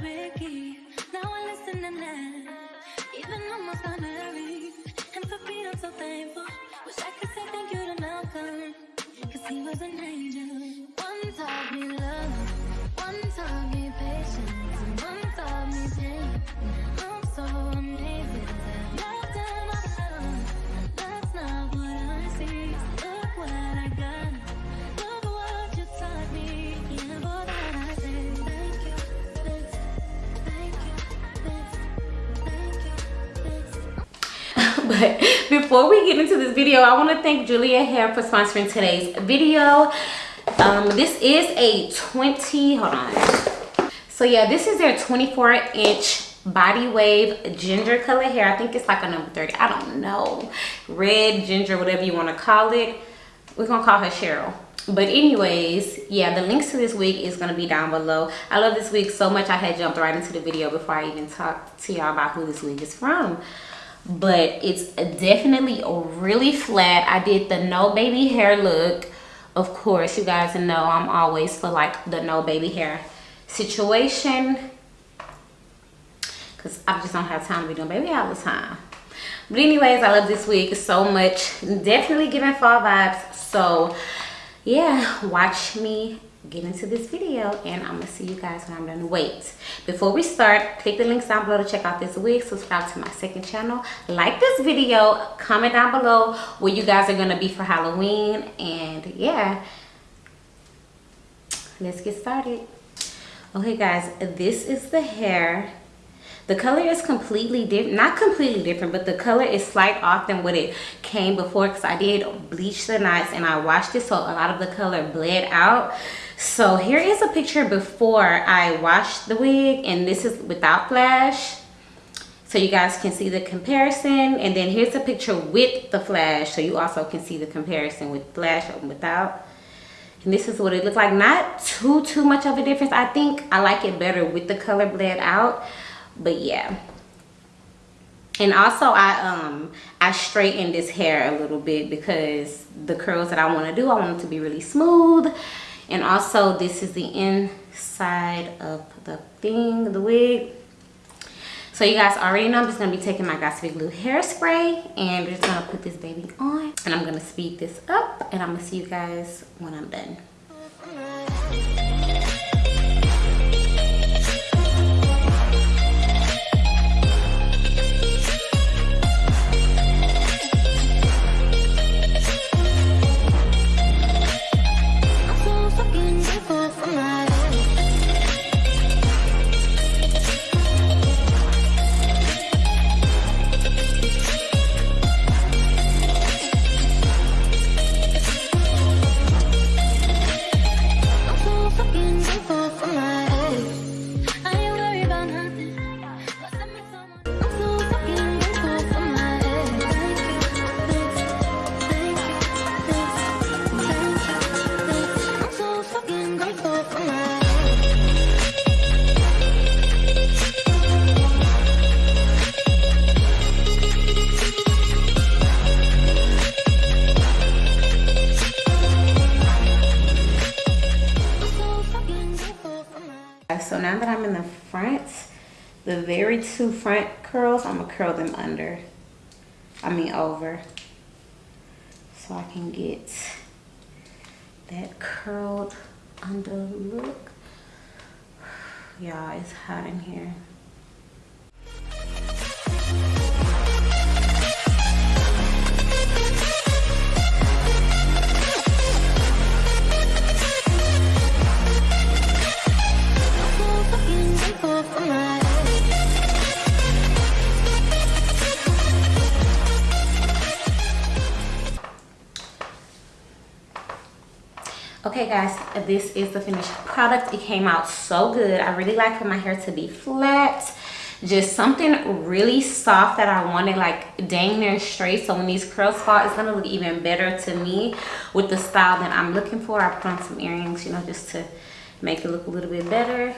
Now I listen. Even married. And for so thankful. Wish I could say thank you to Malcolm. Cause he was an angel. but before we get into this video i want to thank julia hair for sponsoring today's video. Um this is a 20 hold on. So yeah this is their 24 inch body wave ginger color hair. I think it's like a number 30 i don't know. Red ginger whatever you want to call it. We're gonna call her cheryl. But anyways yeah the links to this wig is going to be down below. I love this wig so much i had jumped right into the video before i even talked to y'all about who this wig is from but it's definitely really flat i did the no baby hair look. Of course you guys know i'm always for like the no baby hair situation because i just don't have time to be doing baby all the time. But anyways i love this wig so much. Definitely giving fall vibes so yeah watch me get into this video and i'm gonna see you guys when i'm done. Wait before we start click the links down below to check out this wig subscribe to my second channel like this video comment down below where you guys are gonna be for halloween and yeah let's get started. Okay guys this is the hair. The color is completely different not completely different but the color is slight off than what it came before because i did bleach the knots and i washed it so a lot of the color bled out so here is a picture before i washed the wig and this is without flash. So you guys can see the comparison and then here's a picture with the flash so you also can see the comparison with flash and without. And this is what it looks like. Not too too much of a difference. I think i like it better with the color bled out but yeah. And also i um i straightened this hair a little bit because the curls that i want to do i want it to be really smooth and also this is the inside of the thing the wig. So you guys already know i'm just going to be taking my Got2b glue hairspray and we're just going to put this baby on. And i'm going to speed this up and i'm going to see you guys when i'm done life. so now that i'm in the front the very two front curls i'm gonna curl them under. I mean over. So i can get that curled under. Look. Y'all it's hot in here okay guys this is the finished product. It came out so good. I really like for my hair to be flat. Just something really soft that i wanted like dang near straight. So when these curls fall it's gonna look even better to me with the style that i'm looking for. I put on some earrings you know just to make it look a little bit better